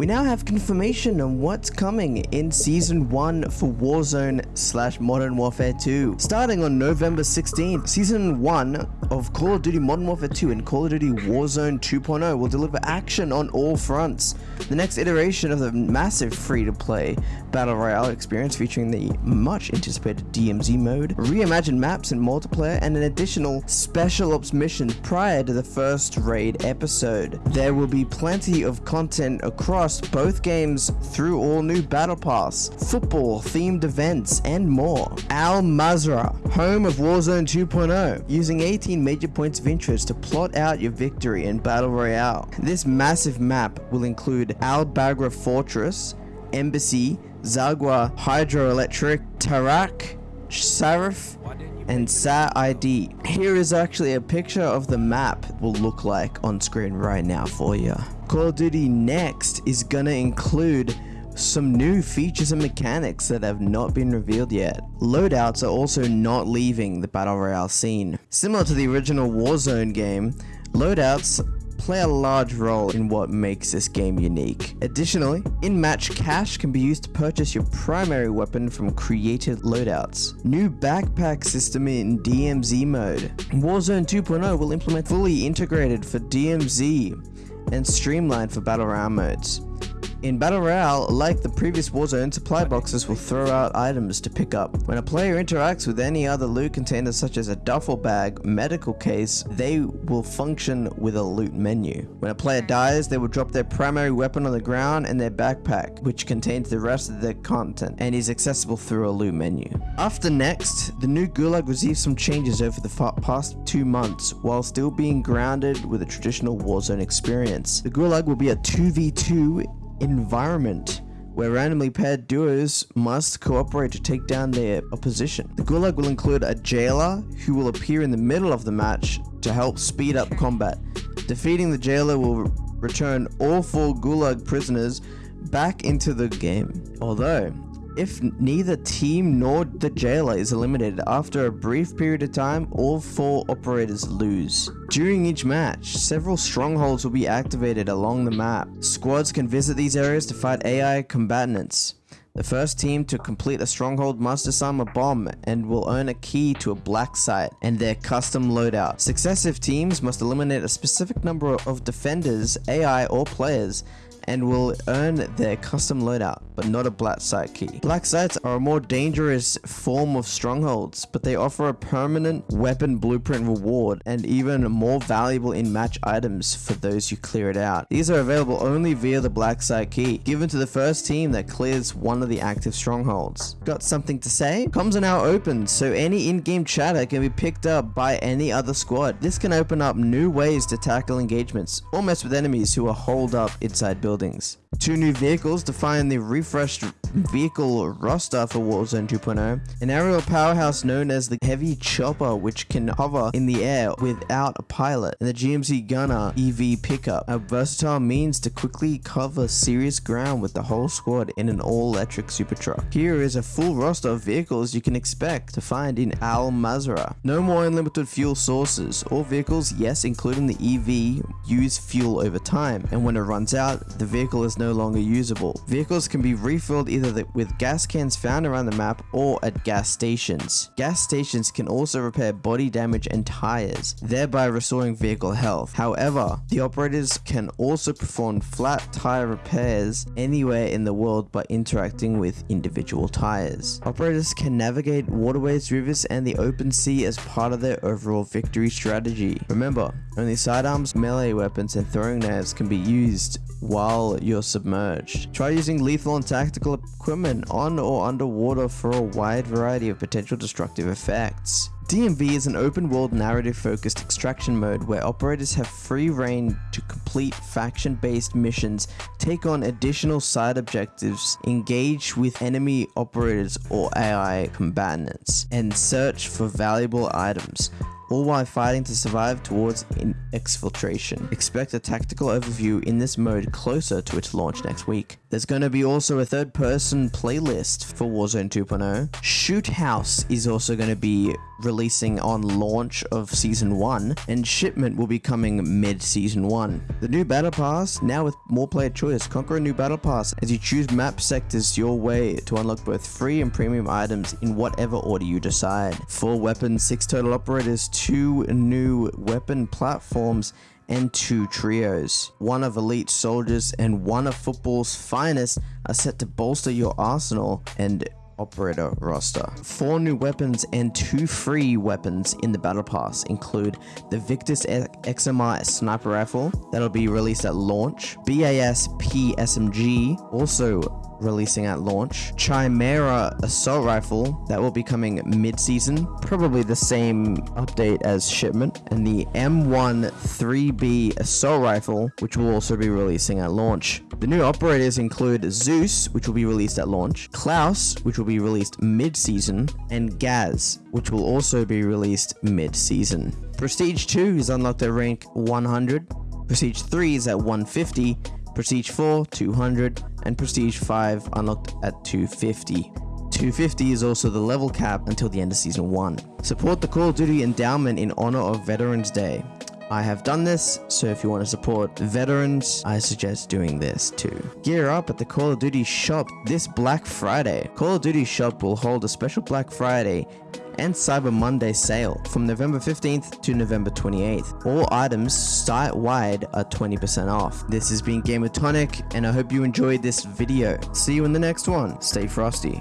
We now have confirmation on what's coming in Season 1 for Warzone slash Modern Warfare 2. Starting on November 16th, Season 1 of Call of Duty Modern Warfare 2 and Call of Duty Warzone 2.0 will deliver action on all fronts. The next iteration of the massive free-to-play Battle Royale experience featuring the much anticipated DMZ mode, reimagined maps and multiplayer, and an additional Special Ops mission prior to the first raid episode. There will be plenty of content across both games through all new Battle Pass, football themed events, and more. Al Mazrah, home of Warzone 2.0, using 18 major points of interest to plot out your victory in Battle Royale. This massive map will include Al Bagra Fortress, Embassy, Zarqwa Hydroelectric, Taraq, Sarrif, and SAR ID. Here is actually a picture of the map will look like on screen right now for you. Call of Duty Next is gonna include some new features and mechanics that have not been revealed yet. Loadouts are also not leaving the Battle Royale scene. Similar to the original Warzone game, loadouts play a large role in what makes this game unique. Additionally, in-match cash can be used to purchase your primary weapon from created loadouts. New backpack system in DMZ mode. Warzone 2.0 will implement fully integrated for DMZ and streamlined for Battle Royale modes. In Battle Royale, like the previous Warzone, supply boxes will throw out items to pick up. When a player interacts with any other loot container such as a duffel bag, medical case, they will function with a loot menu. When a player dies, they will drop their primary weapon on the ground and their backpack, which contains the rest of their content and is accessible through a loot menu. After next, the new Gulag received some changes over the past two months while still being grounded with a traditional Warzone experience. The Gulag will be a 2v2 environment where randomly paired duos must cooperate to take down their opposition. The Gulag will include a jailer who will appear in the middle of the match to help speed up combat. Defeating the jailer will return all four Gulag prisoners back into the game. Although, if neither team nor the jailer is eliminated after a brief period of time, all four operators lose. During each match, several strongholds will be activated along the map. Squads can visit these areas to fight AI combatants. The first team to complete a stronghold must disarm a bomb and will earn a key to a black site and their custom loadout. Successive teams must eliminate a specific number of defenders, AI, or players and will earn their custom loadout, but not a black site key. Black sites are a more dangerous form of strongholds, but they offer a permanent weapon blueprint reward and even more valuable in-match items for those who clear it out. These are available only via the black site key, given to the first team that clears one of the active strongholds. Got something to say? Comms are now open, so any in-game chatter can be picked up by any other squad. This can open up new ways to tackle engagements or mess with enemies who are holed up inside buildings buildings. Two new vehicles define the refreshed vehicle roster for Warzone 2.0. An aerial powerhouse known as the Heavy Chopper which can hover in the air without a pilot. And the GMC Gunner EV pickup. A versatile means to quickly cover serious ground with the whole squad in an all-electric super truck. Here is a full roster of vehicles you can expect to find in Al Mazrah. No more unlimited fuel sources. All vehicles, yes including the EV, use fuel over time. And when it runs out, the vehicle is no longer usable. Vehicles can be refilled either with gas cans found around the map or at gas stations. Gas stations can also repair body damage and tires, thereby restoring vehicle health. However, the operators can also perform flat tire repairs anywhere in the world by interacting with individual tires. Operators can navigate waterways, rivers, and the open sea as part of their overall victory strategy. Remember, only sidearms, melee weapons, and throwing knives can be used while you're submerged. Try using lethal and tactical equipment on or underwater for a wide variety of potential destructive effects. DMZ is an open world narrative focused extraction mode where operators have free reign to complete faction based missions, take on additional side objectives, engage with enemy operators or AI combatants, and search for valuable items all while fighting to survive towards exfiltration. Expect a tactical overview in this mode closer to its launch next week. There's going to be also a third person playlist for Warzone 2.0. Shoot House is also going to be releasing on launch of Season 1, and shipment will be coming mid Season 1. The new Battle Pass, now with more player choice, conquer a new Battle Pass as you choose map sectors your way to unlock both free and premium items in whatever order you decide. Four weapons, six total operators, two new weapon platforms, and two trios. One of elite soldiers and one of football's finest are set to bolster your arsenal and operator roster. Four new weapons and two free weapons in the battle pass include the Victus XMR sniper rifle that'll be released at launch, BAS-P SMG also releasing at launch, Chimera Assault Rifle, that will be coming mid-season, probably the same update as shipment, and the M13B Assault Rifle, which will also be releasing at launch. The new operators include Zeus, which will be released at launch, Klaus, which will be released mid-season, and Gaz, which will also be released mid-season. Prestige 2 is unlocked at rank 100, Prestige 3 is at 150, Prestige 4, 200, and Prestige 5 unlocked at 250. 250 is also the level cap until the end of Season 1. Support the Call of Duty Endowment in honor of Veterans Day. I have done this, so if you want to support veterans, I suggest doing this too. Gear up at the Call of Duty shop this Black Friday. Call of Duty shop will hold a special Black Friday and Cyber Monday sale from November 15th to November 28th. All items site-wide are 20% off. This has been Game with Tonic, and I hope you enjoyed this video. See you in the next one. Stay frosty.